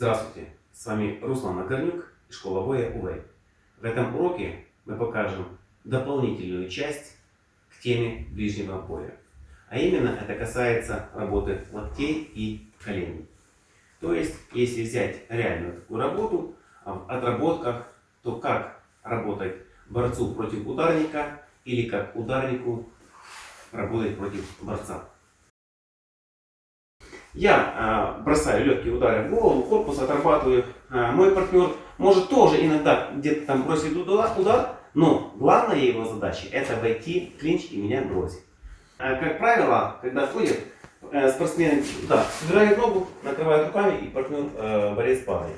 Здравствуйте, с вами Руслан Нагорнюк и школа боя УВЭЙ. В этом уроке мы покажем дополнительную часть к теме ближнего боя. А именно это касается работы локтей и коленей. То есть, если взять реальную такую работу, в отработках, то как работать борцу против ударника или как ударнику работать против борца. Я э, бросаю легкие удары в голову, корпус отрабатываю. Э, мой партнер может тоже иногда где-то там бросить удар, удар, но главная его задача это войти в клинч и меня бросить. Э, как правило, когда ходят э, спортсмены, да, собирают ногу, накрывают руками и партнер э, борец падает.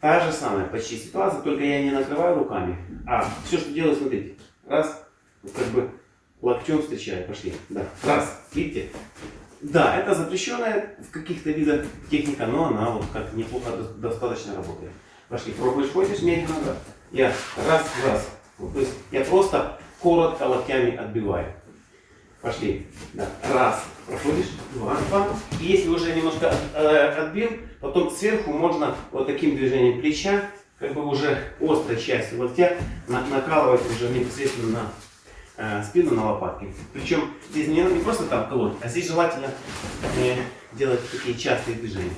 Та же самая почти ситуация, только я не накрываю руками, а все, что делаю, смотрите, раз, как бы локтем встречаю, пошли, да, раз, видите, да, это запрещенная в каких-то видах техника, но она вот как неплохо достаточно работает. Пошли, пробуешь, ходишь медленно, да. Я раз, раз. Вот, то есть я просто коротко локтями отбиваю. Пошли. Да. Раз. Проходишь. Два. Два. И если уже немножко э, отбил, потом сверху можно вот таким движением плеча, как бы уже острой частью локтя, на, накалывать уже непосредственно на э, спину на лопатки. Причем здесь не, не просто там колоть, а здесь желательно э, делать такие частые движения.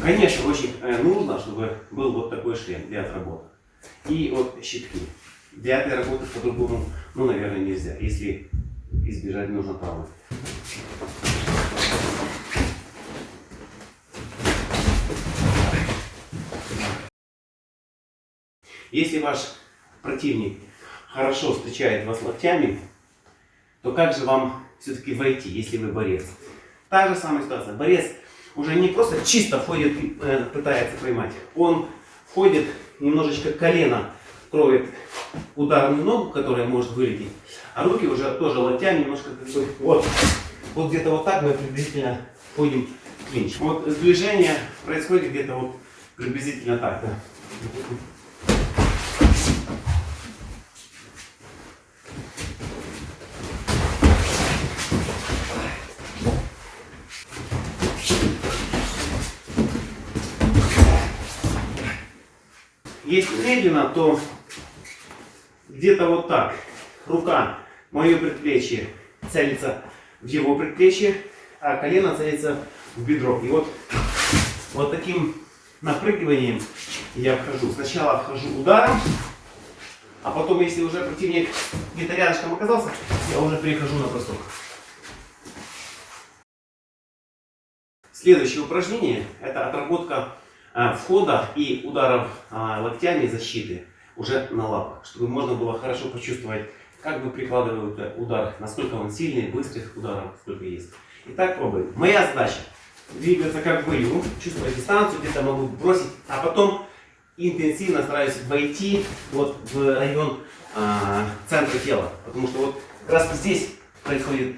Конечно, очень э, нужно, чтобы был вот такой шлем для отработок. И вот щитки. Для этой работы по-другому, ну, наверное, нельзя, если избежать нужно травмы. Если ваш противник хорошо встречает вас локтями, то как же вам все-таки войти, если вы борец? Та же самая ситуация. Борец уже не просто чисто входит э, пытается поймать. Он входит, немножечко колено кроет ударную ногу, которая может вылететь. А руки уже тоже локтями немножко как вот. Вот где-то вот так мы приблизительно входим в клинч. Вот движение происходит где-то вот приблизительно так. Да. Если медленно, то где-то вот так. Рука, мое предплечье целится в его предплечье, а колено целится в бедро. И вот, вот таким напрыгиванием я вхожу. Сначала вхожу ударом, а потом, если уже противник где-то рядышком оказался, я уже перехожу на бросок. Следующее упражнение – это отработка а, входа и ударов а, локтями защиты уже на лапах, чтобы можно было хорошо почувствовать, как бы прикладывают удар, насколько он сильный, быстрых ударов сколько есть. Итак, пробуем. Моя задача двигаться как в бою, чувствовать дистанцию, где-то могу бросить, а потом интенсивно стараюсь войти вот в район а, центра тела, потому что вот как раз здесь происходит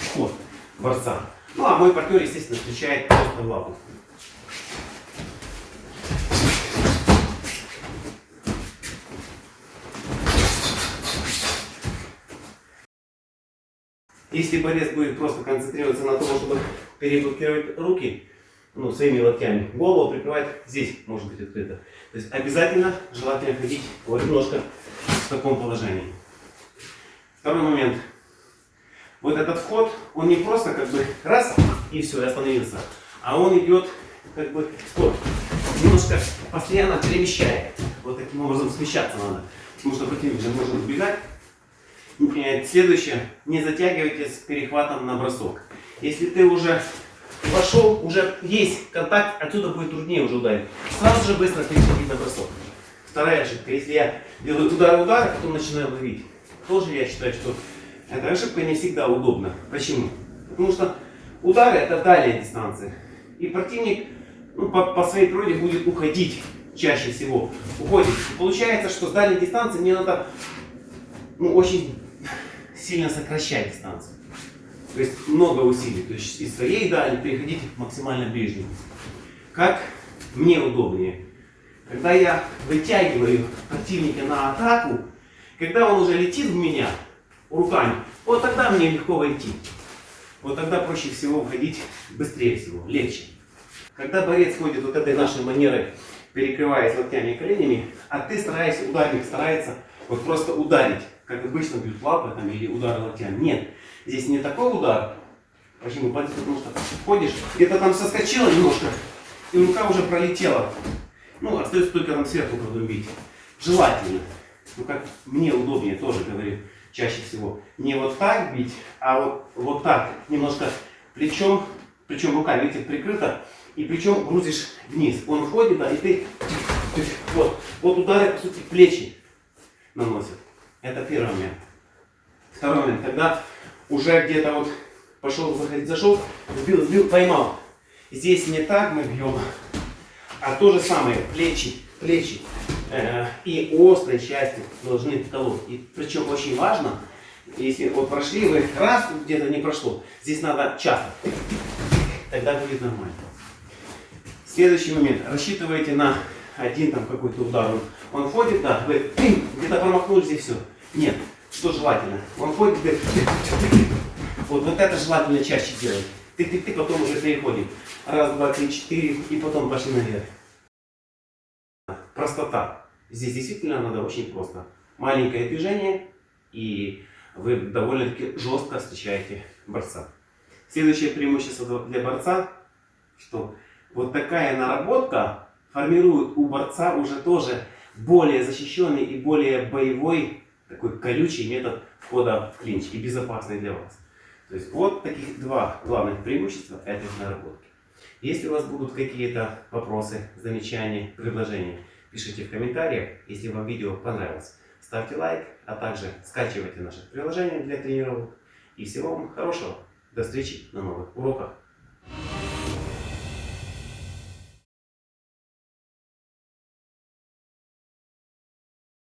вход борца. Ну а мой партнер, естественно, встречает просто в лапу. Если борец будет просто концентрироваться на том, чтобы переблокировать руки, ну, своими локтями, голову прикрывать здесь может быть открыто. То есть обязательно желательно ходить вот немножко в таком положении. Второй момент. Вот этот вход, он не просто как бы раз и все, и остановился, а он идет как бы вот, немножко постоянно перемещая. Вот таким образом смещаться надо. Потому что противник же может убегать Следующее. Не затягивайте с перехватом на бросок. Если ты уже вошел, уже есть контакт, отсюда будет труднее уже ударить. Сразу же быстро переходить на бросок. Вторая ошибка. Если я делаю удар-удар, а потом начинаю ловить, тоже я считаю, что эта ошибка не всегда удобна. Почему? Потому что удары это дальняя дистанция. И противник ну, по, по своей природе будет уходить чаще всего. Уходит. И получается, что с дальней дистанции мне надо ну, очень сильно сокращать дистанцию. То есть много усилий. То есть из своей дали переходите максимально ближнему. Как мне удобнее. Когда я вытягиваю противника на атаку, когда он уже летит в меня руками, вот тогда мне легко войти. Вот тогда проще всего входить быстрее всего, легче. Когда борец ходит вот этой нашей манерой, перекрываясь локтями и коленями, а ты стараешься, ударник старается вот просто ударить, как обычно бьют лапы там, или удары локтями. Нет, здесь не такой удар. Почему? Потому что ходишь, где-то там соскочила немножко, и рука уже пролетела. Ну, остается только там сверху продумбить. Желательно, ну как мне удобнее тоже говорю, чаще всего, не вот так бить, а вот, вот так, немножко плечом, причем рука, видите, прикрыта, и причем грузишь вниз. Он входит, да, и ты, вот, вот удары, по сути, плечи наносят. Это первый момент. Второй момент, когда уже где-то вот пошел, заходить, зашел, сбил, сбил, поймал. Здесь не так мы бьем, а то же самое, плечи, плечи э, и острые части должны колоть. И причем очень важно, если вот прошли вы раз, где-то не прошло, здесь надо часто, тогда будет нормально. Следующий момент. Рассчитываете на один там какой-то удар. Он, он входит, да, вы где-то промахнулись и все. Нет, что желательно. Он входит, говорит, вот, вот это желательно чаще делать. Ты-ты-ты, потом уже переходим. Раз, два, три, четыре, и потом пошли наверх. Простота. Здесь действительно надо очень просто. Маленькое движение, и вы довольно-таки жестко встречаете борца. Следующее преимущество для борца, что вот такая наработка формирует у борца уже тоже более защищенный и более боевой, такой колючий метод входа в клинч и безопасный для вас. То есть вот таких два главных преимущества этой наработки. Если у вас будут какие-то вопросы, замечания, предложения, пишите в комментариях. Если вам видео понравилось, ставьте лайк, а также скачивайте наше приложение для тренировок. И всего вам хорошего. До встречи на новых уроках.